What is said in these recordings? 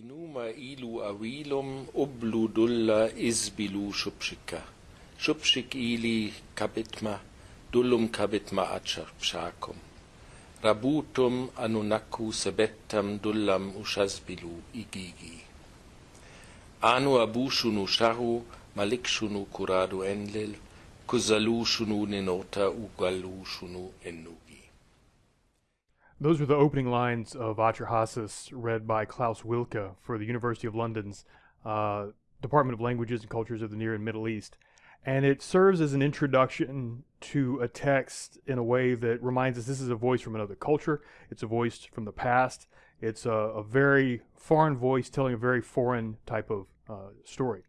Inuma ilu awilum ublu dulla izbilu shupshika. Shupshik ili kabitma, dullum kabitma achapshakum. Rabutum anunaku sebettam dullam ushazbilu igigi. Anu abushunu sharu malikshunu kuradu enlil, kuzalu shunu ninota ugalu shunu ennugi. Those were the opening lines of Atrahasis read by Claus Wilcke for the University of London's uh, Department of Languages and Cultures of the Near and Middle East. And it serves as an introduction to a text in a way that reminds us this is a voice from another culture. It's a voice from the past. It's a, a very foreign voice telling a very foreign type of uh, story.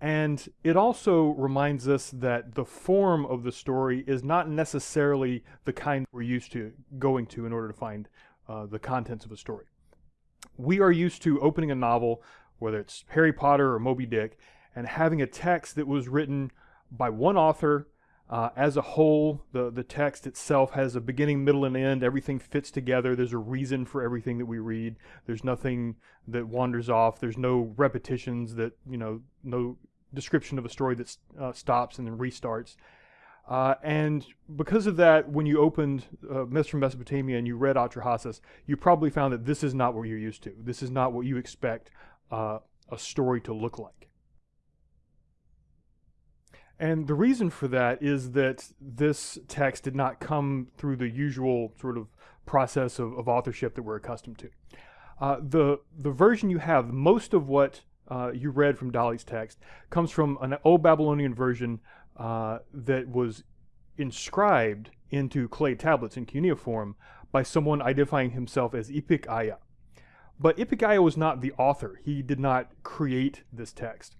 And it also reminds us that the form of the story is not necessarily the kind we're used to going to in order to find uh, the contents of a story. We are used to opening a novel, whether it's Harry Potter or Moby Dick, and having a text that was written by one author uh, as a whole. The, the text itself has a beginning, middle, and end. Everything fits together. There's a reason for everything that we read. There's nothing that wanders off. There's no repetitions that, you know, no description of a story that uh, stops and then restarts. Uh, and because of that, when you opened uh, Myths from Mesopotamia and you read Atrahasis, you probably found that this is not what you're used to. This is not what you expect uh, a story to look like. And the reason for that is that this text did not come through the usual sort of process of, of authorship that we're accustomed to. Uh, the, the version you have, most of what uh, you read from Dalley's text comes from an old Babylonian version uh, that was inscribed into clay tablets in cuneiform by someone identifying himself as Ipik Aya. But Ipik Aya was not the author. He did not create this text.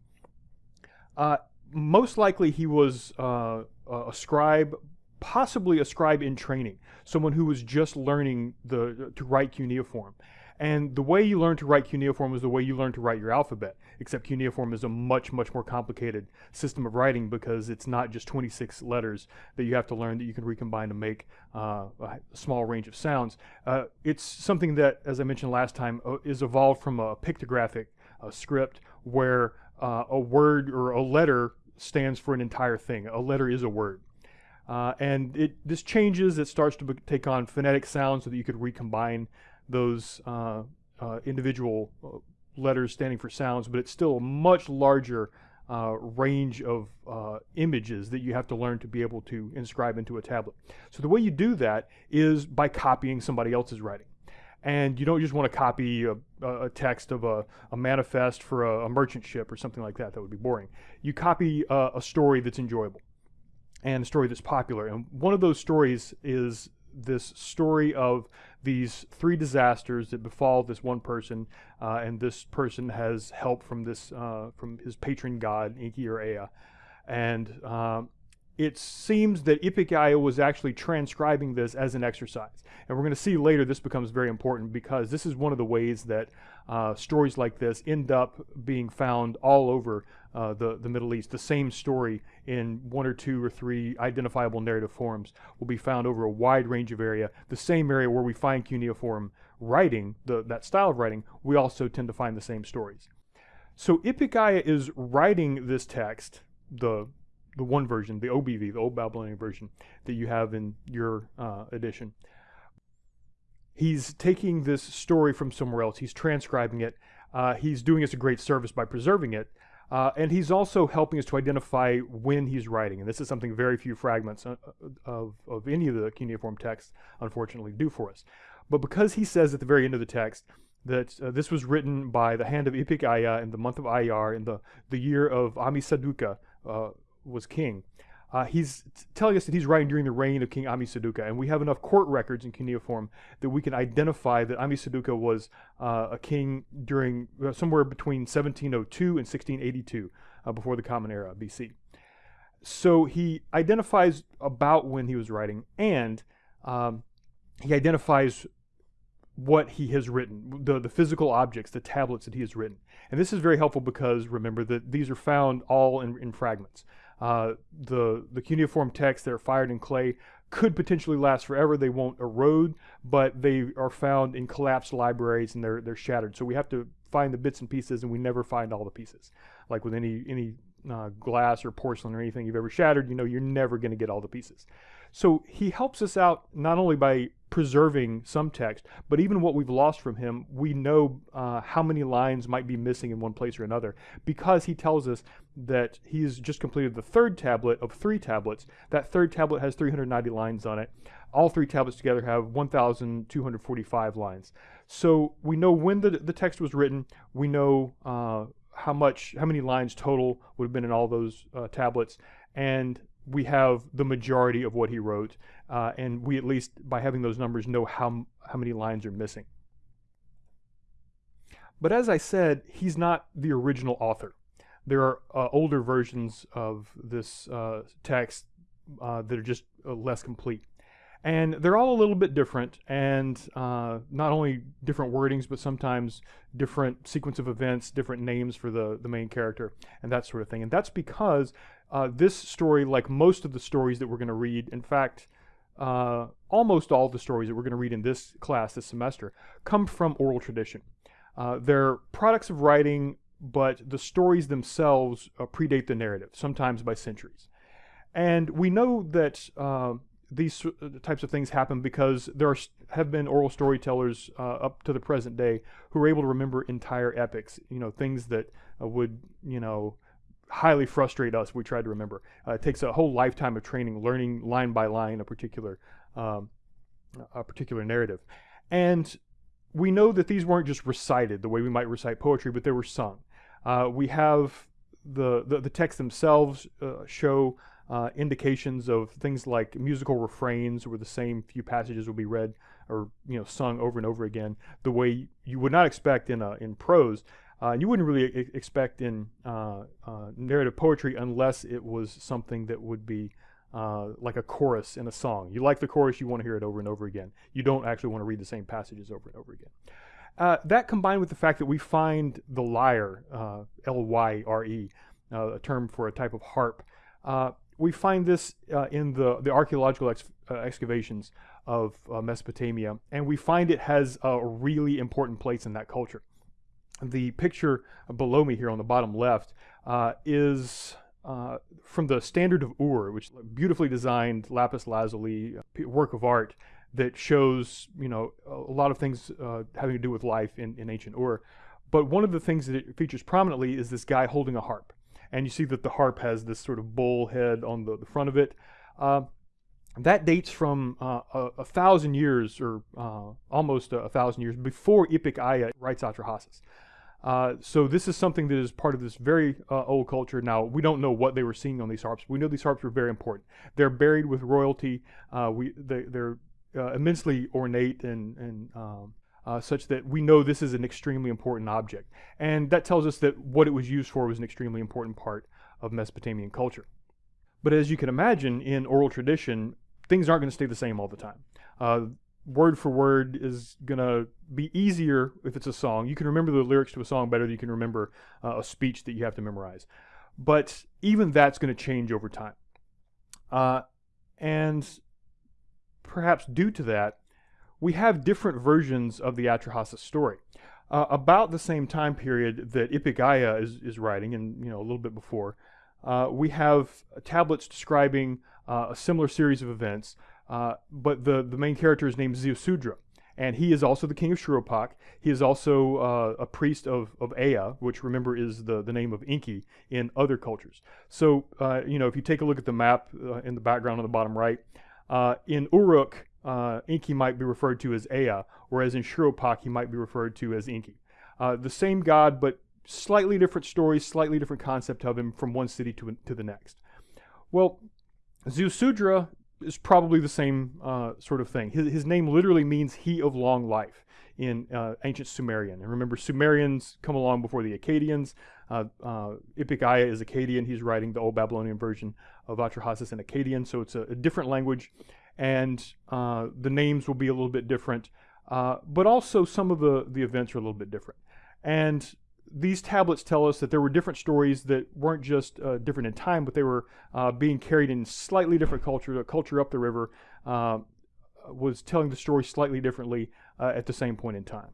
Uh, most likely he was uh, a scribe, possibly a scribe in training, someone who was just learning the, to write cuneiform. And the way you learn to write cuneiform is the way you learn to write your alphabet, except cuneiform is a much, much more complicated system of writing because it's not just 26 letters that you have to learn that you can recombine to make uh, a small range of sounds. Uh, it's something that, as I mentioned last time, uh, is evolved from a pictographic uh, script where uh, a word or a letter stands for an entire thing. A letter is a word. Uh, and it this changes. It starts to take on phonetic sounds so that you could recombine those uh, uh, individual letters standing for sounds, but it's still a much larger uh, range of uh, images that you have to learn to be able to inscribe into a tablet. So the way you do that is by copying somebody else's writing. And you don't just want to copy a, a text of a, a manifest for a, a, merchant ship or something like that. That would be boring. You copy a story that's enjoyable and a story that's popular. And one of those stories is this story of these three disasters that befall this one person, uh, and this person has help from this uh, from his patron god Enki or Ea, and um, it seems that Aya was actually transcribing this as an exercise. And we're going to see later this becomes very important because this is one of the ways that uh, stories like this end up being found all over uh, the, the Middle East. The same story in one or two or three identifiable narrative forms will be found over a wide range of area. The same area where we find cuneiform writing, the, that style of writing, we also tend to find the same stories. So Ipikaya is writing this text, the the one version, the OBV, the Old Babylonian version that you have in your uh, edition. He's taking this story from somewhere else. He's transcribing it. Uh, he's doing us a great service by preserving it. Uh, and he's also helping us to identify when he's writing. And this is something very few fragments uh, of, of any of the cuneiform texts, unfortunately, do for us. But because he says at the very end of the text that uh, this was written by the hand of Ipik Aya in the month of Iyar in the, the year of Ammisaduqa, uh, was king. Uh, he's telling us that he's writing during the reign of King Ammisaduqa, and we have enough court records in cuneiform that we can identify that Ammisaduqa was uh, a king during uh, somewhere between 1702 and 1682, uh, before the Common Era BC. So he identifies about when he was writing, and um, he identifies what he has written, the, the physical objects, the tablets that he has written. And this is very helpful because remember that these are found all in, in fragments. Uh, the, the cuneiform texts that are fired in clay could potentially last forever. They won't erode, but they are found in collapsed libraries and they're, they're shattered. So we have to find the bits and pieces, and we never find all the pieces. Like with any any uh, glass or porcelain or anything you've ever shattered, you know you're never going to get all the pieces. So he helps us out not only by preserving some text, but even what we've lost from him, we know uh, how many lines might be missing in one place or another because he tells us that he's just completed the third tablet of three tablets. That third tablet has 390 lines on it. All three tablets together have 1,245 lines. So we know when the, the text was written, we know uh, how much, how many lines total would have been in all those uh, tablets, and we have the majority of what he wrote, uh, and we at least by having those numbers know how how many lines are missing. But as I said, he's not the original author. There are uh, older versions of this uh, text uh, that are just uh, less complete. And they're all a little bit different, and uh, not only different wordings, but sometimes different sequence of events, different names for the, the main character, and that sort of thing. And that's because uh, this story, like most of the stories that we're going to read, in fact, uh, almost all the stories that we're going to read in this class this semester, come from oral tradition. Uh, they're products of writing, but the stories themselves uh, predate the narrative, sometimes by centuries. And we know that uh, these types of things happen because there are, have been oral storytellers uh, up to the present day who are able to remember entire epics, you know, things that would, you know, highly frustrate us. We try to remember. Uh, it takes a whole lifetime of training, learning line by line a particular um, a particular narrative, and we know that these weren't just recited the way we might recite poetry, but they were sung. Uh, we have the, the, the texts themselves uh, show uh, indications of things like musical refrains, where the same few passages will be read or you know sung over and over again, the way you would not expect in a, in prose. Uh, you wouldn't really e- expect in uh, uh, narrative poetry unless it was something that would be uh, like a chorus in a song. You like the chorus, you want to hear it over and over again. You don't actually want to read the same passages over and over again. Uh, that combined with the fact that we find the lyre, uh, L Y R E, a term for a type of harp, we find this in the, the archaeological ex- excavations of Mesopotamia, and we find it has a really important place in that culture the picture below me here on the bottom left uh, is uh, from the Standard of Ur, which beautifully designed lapis lazuli work of art that shows, you know, a lot of things uh, having to do with life in, in ancient Ur. But one of the things that it features prominently is this guy holding a harp. And you see that the harp has this sort of bull head on the, the front of it. Uh, that dates from uh, a, a, thousand years, or uh, almost a, a, thousand years, before Ipik Aya writes Atrahasis. Uh, so this is something that is part of this very uh, old culture. Now we don't know what they were seeing on these harps. We know these harps were very important. They're buried with royalty. Uh, we they, are immensely ornate and and um, uh, such that we know this is an extremely important object. And that tells us that what it was used for was an extremely important part of Mesopotamian culture. But as you can imagine, in oral tradition, things aren't going to stay the same all the time word for word is gonna be easier if it's a song. You can remember the lyrics to a song better than you can remember uh, a speech that you have to memorize. But even that's going to change over time. Uh, and perhaps due to that, we have different versions of the Atrahasis story. Uh, about the same time period that Ipik is, is writing, and you know a little bit before, uh, we have tablets describing uh, a similar series of events uh, but the, the main character is named Ziusudra. And he is also the king of Shuruppak. He is also uh, a priest of, of Ea, which remember is the, the name of Enki in other cultures. So, uh, you know, if you take a look at the map in the background on the bottom right, in Uruk, Enki might be referred to as Ea, whereas in Shuruppak, he might be referred to as Enki. the same god, but slightly different stories, slightly different concept of him from one city to, to the next. Well, Ziusudra is probably the same uh, sort of thing. His, his name literally means he of long life in uh, ancient Sumerian. And remember, Sumerians come along before the Akkadians. Uh, uh, is Akkadian. He's writing the Old Babylonian version of Atrahasis in Akkadian, so it's a, a different language. And uh, the names will be a little bit different, uh, but also some of the, the events are a little bit different. And these tablets tell us that there were different stories that weren't just uh, different in time, but they were uh, being carried in slightly different culture. The culture up the river uh, was telling the story slightly differently uh, at the same point in time.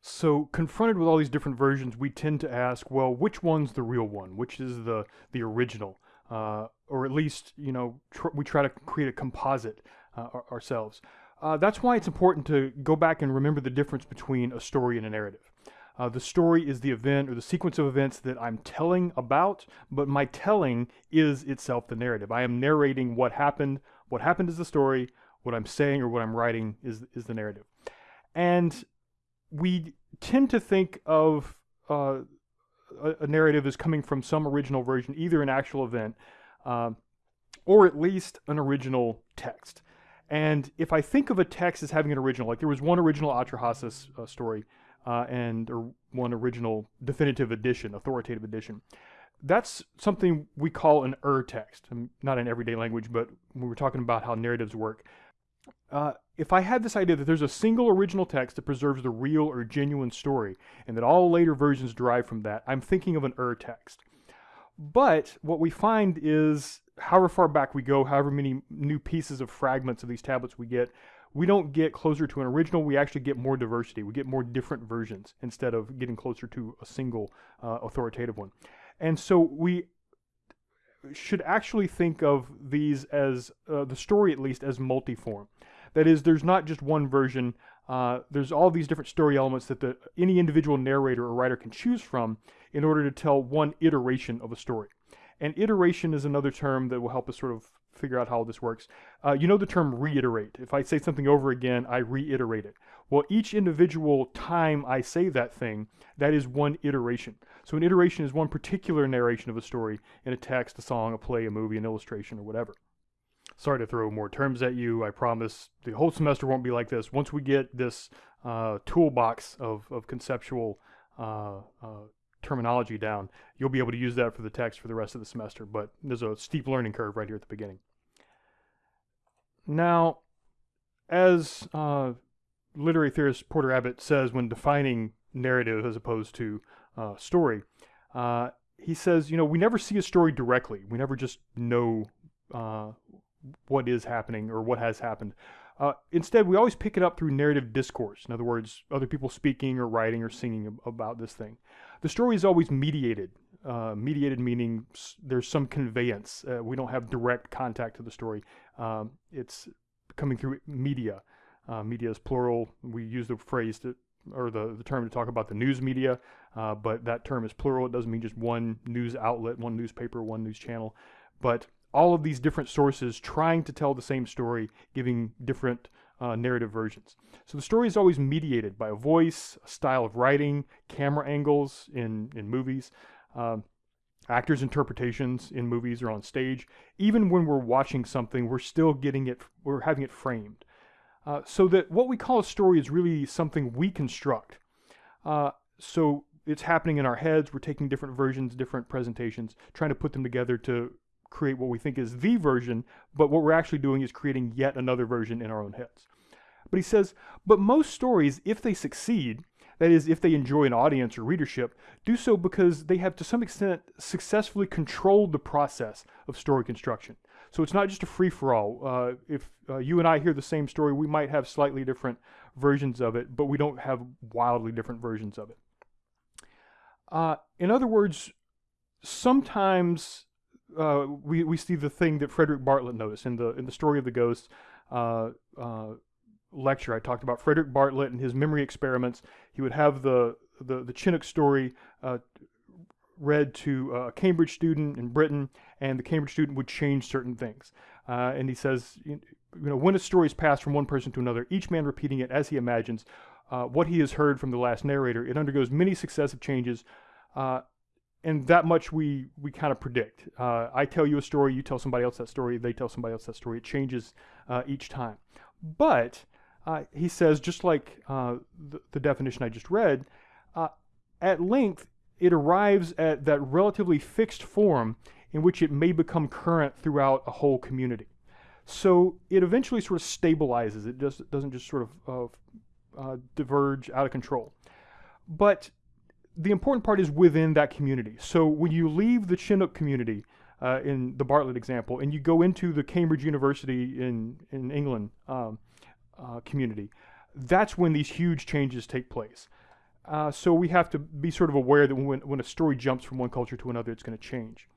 So confronted with all these different versions, we tend to ask, well, which one's the real one? Which is the the original? Uh, or at least, you know, tr- we try to create a composite uh, ourselves. Uh, that's why it's important to go back and remember the difference between a story and a narrative. Uh, the story is the event or the sequence of events that I'm telling about, but my telling is itself the narrative. I am narrating what happened. What happened is the story. What I'm saying or what I'm writing is is the narrative. And we tend to think of uh, a, narrative is coming from some original version, either an actual event uh, or at least an original text. And if I think of a text as having an original, like there was one original Atrahasis uh, story uh, and or one original definitive edition, authoritative edition. That's something we call an ur text. Not in everyday language, but when we're talking about how narratives work. Uh, if I had this idea that there's a single original text that preserves the real or genuine story, and that all later versions derive from that, I'm thinking of an ur text. But what we find is, however far back we go, however many new pieces of fragments of these tablets we get, we don't get closer to an original, we actually get more diversity. We get more different versions instead of getting closer to a single uh, authoritative one. And so we should actually think of these as, uh, the story at least, as multiform. That is, there's not just one version, uh, there's all these different story elements that the, any individual narrator or writer can choose from in order to tell one iteration of a story. And iteration is another term that will help us sort of figure out how this works. Uh, you know the term reiterate. If I say something over again, I reiterate it. Well, each individual time I say that thing, that is one iteration. So an iteration is one particular narration of a story in a text, a song, a play, a movie, an illustration, or whatever. Sorry to throw more terms at you. I promise the whole semester won't be like this. Once we get this uh, toolbox of, of conceptual uh, uh, terminology down, you'll be able to use that for the text for the rest of the semester. But there's a steep learning curve right here at the beginning. Now, as uh, literary theorist Porter Abbott says when defining narrative as opposed to uh, story, uh, he says, you know, we never see a story directly. We never just know uh, what is happening or what has happened. Uh, instead, we always pick it up through narrative discourse. In other words, other people speaking or writing or singing about this thing. The story is always mediated. Uh, mediated meaning there's some conveyance. Uh, we don't have direct contact to the story. Um, it's coming through media. Uh, media is plural. We use the phrase to, or the, the term to talk about the news media, uh, but that term is plural. It doesn't mean just one news outlet, one newspaper, one news channel. But all of these different sources trying to tell the same story, giving different uh, narrative versions. So the story is always mediated by a voice, a style of writing, camera angles in, in movies, uh, actors' interpretations in movies or on stage. Even when we're watching something, we're still getting it, we're having it framed. Uh, so that what we call a story is really something we construct. Uh, so it's happening in our heads. We're taking different versions, different presentations, trying to put them together to create what we think is the version, but what we're actually doing is creating yet another version in our own heads. But he says, but most stories, if they succeed, that is, if they enjoy an audience or readership, do so because they have to some extent successfully controlled the process of story construction. So it's not just a free for all. Uh, if uh, you and I hear the same story, we might have slightly different versions of it, but we don't have wildly different versions of it. Uh, in other words, sometimes uh, we we see the thing that Frederick Bartlett noticed in the in the story of the ghost uh, uh, lecture. I talked about Frederick Bartlett and his memory experiments. He would have the the, the Chinook story uh, read to a Cambridge student in Britain, and the Cambridge student would change certain things. Uh, and he says, you know, when a story is passed from one person to another, each man repeating it as he imagines uh, what he has heard from the last narrator, it undergoes many successive changes and that much we we kind of predict. Uh, I tell you a story, you tell somebody else that story, they tell somebody else that story. It changes uh, each time. But uh, he says, just like uh, the, the, definition I just read, uh, at length it arrives at that relatively fixed form in which it may become current throughout a whole community. So it eventually sort of stabilizes. It just doesn't just sort of uh, diverge out of control. But the important part is within that community. So when you leave the Chinook community, uh, in the Bartlett example, and you go into the Cambridge University in, in England um, uh, community, that's when these huge changes take place. Uh, so we have to be sort of aware that when, when a story jumps from one culture to another, it's going to change.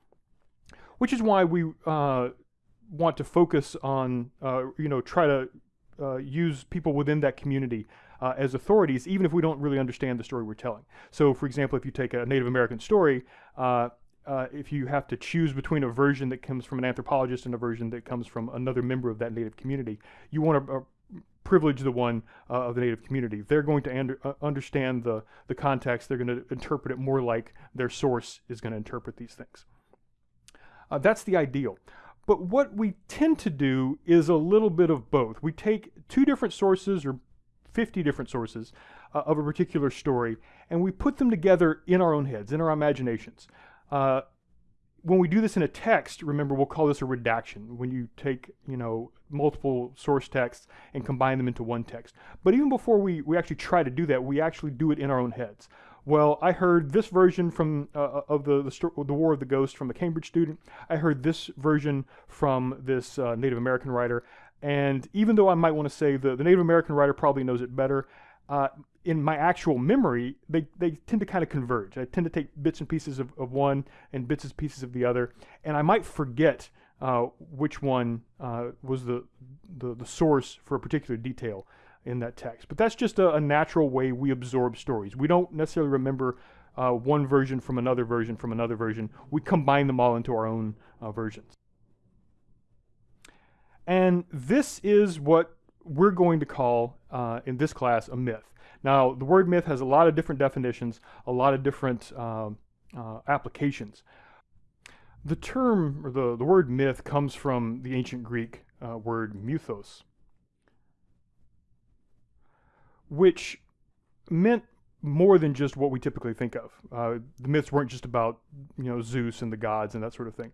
Which is why we uh, want to focus on, uh, you know, try to uh, use people within that community uh, as authorities, even if we don't really understand the story we're telling. So, for example, if you take a Native American story, uh, uh, if you have to choose between a version that comes from an anthropologist and a version that comes from another member of that Native community, you want to uh, privilege the one uh, of the Native community. They're going to under, uh, understand the, the context. They're going to interpret it more like their source is going to interpret these things. that's the ideal. But what we tend to do is a little bit of both. We take two different sources or 50 different sources uh, of a particular story and we put them together in our own heads, in our imaginations. Uh, when we do this in a text, remember we'll call this a redaction, when you take, you know, multiple source texts and combine them into one text. But even before we, we actually try to do that, we actually do it in our own heads well, I heard this version from uh, uh of the, the, the War of the Ghost from a Cambridge student. I heard this version from this uh, Native American writer. And even though I might want to say the, the Native American writer probably knows it better, uh, in my actual memory, they, they tend to kind of converge. I tend to take bits and pieces of, of one and bits and pieces of the other, and I might forget uh, which one uh, was the, the, the source for a particular detail in that text. But that's just a, a natural way we absorb stories. We don't necessarily remember uh, one version from another version from another version. We combine them all into our own uh, versions. And this is what we're going to call uh, in this class a myth. Now, the word myth has a lot of different definitions, a lot of different um, uh, applications. The term, or the, the word myth, comes from the ancient Greek uh, word mythos, which meant more than just what we typically think of. Uh, the myths weren't just about, you know, Zeus and the gods and that sort of thing.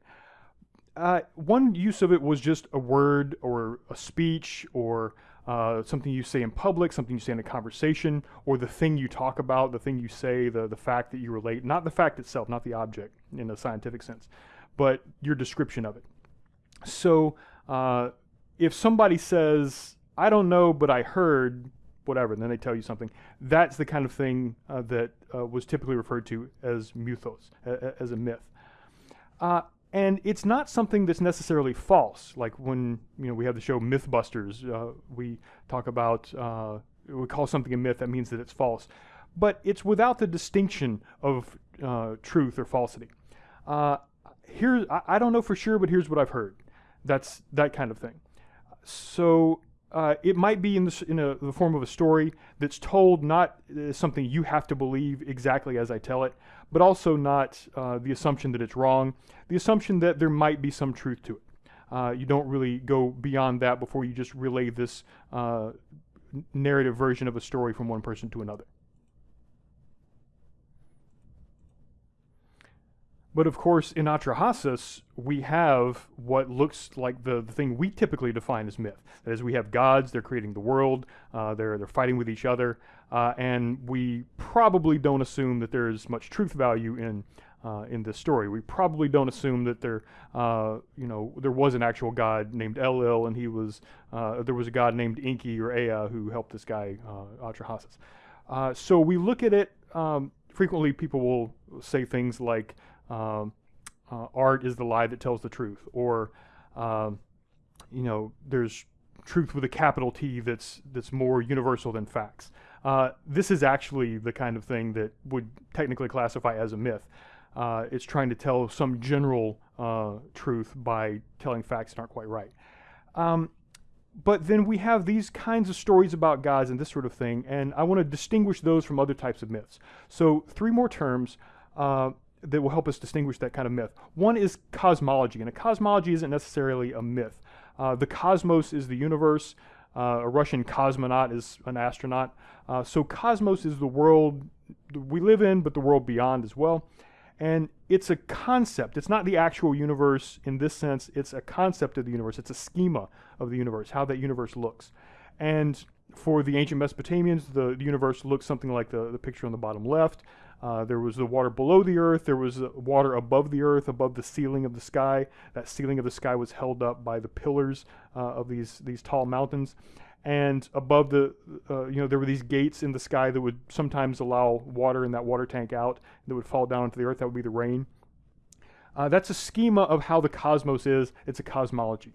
Uh, one use of it was just a word or a speech or uh, something you say in public, something you say in a conversation, or the thing you talk about, the thing you say, the, the fact that you relate, not the fact itself, not the object in a scientific sense, but your description of it. So uh, if somebody says, I don't know, but I heard, whatever, and then they tell you something. That's the kind of thing uh, that uh, was typically referred to as mythos, as a myth. Uh, and it's not something that's necessarily false. Like when you know we have the show MythBusters, uh, we talk about uh, we call something a myth. That means that it's false, but it's without the distinction of uh, truth or falsity. here, I, I don't know for sure, but here's what I've heard. That's that kind of thing. So uh, it might be in, this, in a, the form of a story that's told not as something you have to believe exactly as I tell it, but also not uh, the assumption that it's wrong, the assumption that there might be some truth to it. Uh, you don't really go beyond that before you just relay this uh, narrative version of a story from one person to another. But of course, in Atrahasis, we have what looks like the, the thing we typically define as myth. That is, we have gods, they're creating the world, uh, they're, they're fighting with each other, uh, and we probably don't assume that there's much truth value in, uh, in this story. We probably don't assume that there, uh, you know, there was an actual god named Enlil, and he was, uh, there was a god named Enki or Ea who helped this guy, uh, Atrahasis. so we look at it, um, frequently people will say things like, um, uh, art is the lie that tells the truth, or um, you know, there's truth with a capital T that's that's more universal than facts. Uh, this is actually the kind of thing that would technically classify as a myth. Uh, it's trying to tell some general uh, truth by telling facts that aren't quite right. Um, but then we have these kinds of stories about gods and this sort of thing, and I want to distinguish those from other types of myths. So three more terms. Uh, that will help us distinguish that kind of myth. One is cosmology, and a cosmology isn't necessarily a myth. Uh, the cosmos is the universe. Uh, a Russian cosmonaut is an astronaut. Uh, so cosmos is the world we live in, but the world beyond as well. And it's a concept. It's not the actual universe in this sense. It's a concept of the universe. It's a schema of the universe, how that universe looks. And for the ancient Mesopotamians, the, the universe looks something like the, the picture on the bottom left. Uh, there was the water below the earth. There was water above the earth, above the ceiling of the sky. That ceiling of the sky was held up by the pillars uh, of these these tall mountains, and above the uh, you know there were these gates in the sky that would sometimes allow water in that water tank out that would fall down into the earth. That would be the rain. Uh, that's a schema of how the cosmos is. It's a cosmology.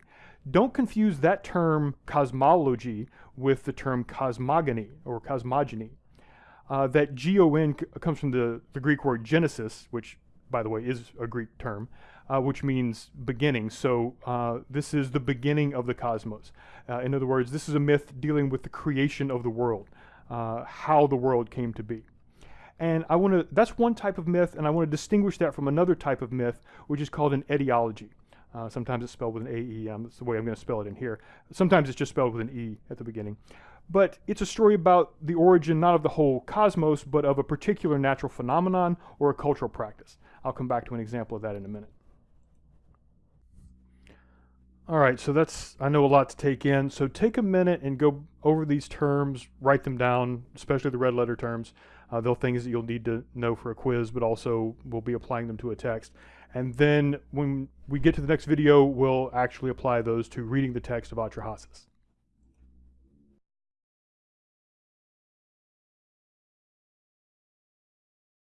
Don't confuse that term cosmology with the term cosmogony or cosmogony. Uh, that G-O-N comes from the, the Greek word genesis, which, by the way, is a Greek term, uh, which means beginning. So uh, this is the beginning of the cosmos. Uh, in other words, this is a myth dealing with the creation of the world, uh, how the world came to be. And I want to, that's one type of myth, and I want to distinguish that from another type of myth, which is called an etiology. Uh, sometimes it's spelled with an A-E, um, that's the way I'm going to spell it in here. Sometimes it's just spelled with an E at the beginning. But it's a story about the origin not of the whole cosmos, but of a particular natural phenomenon or a cultural practice. I'll come back to an example of that in a minute. All right, so that's, I know a lot to take in. So take a minute and go over these terms, write them down, especially the red letter terms. Uh, they're things that you'll need to know for a quiz, but also we'll be applying them to a text. And then when we get to the next video, we'll actually apply those to reading the text of Atrahasis.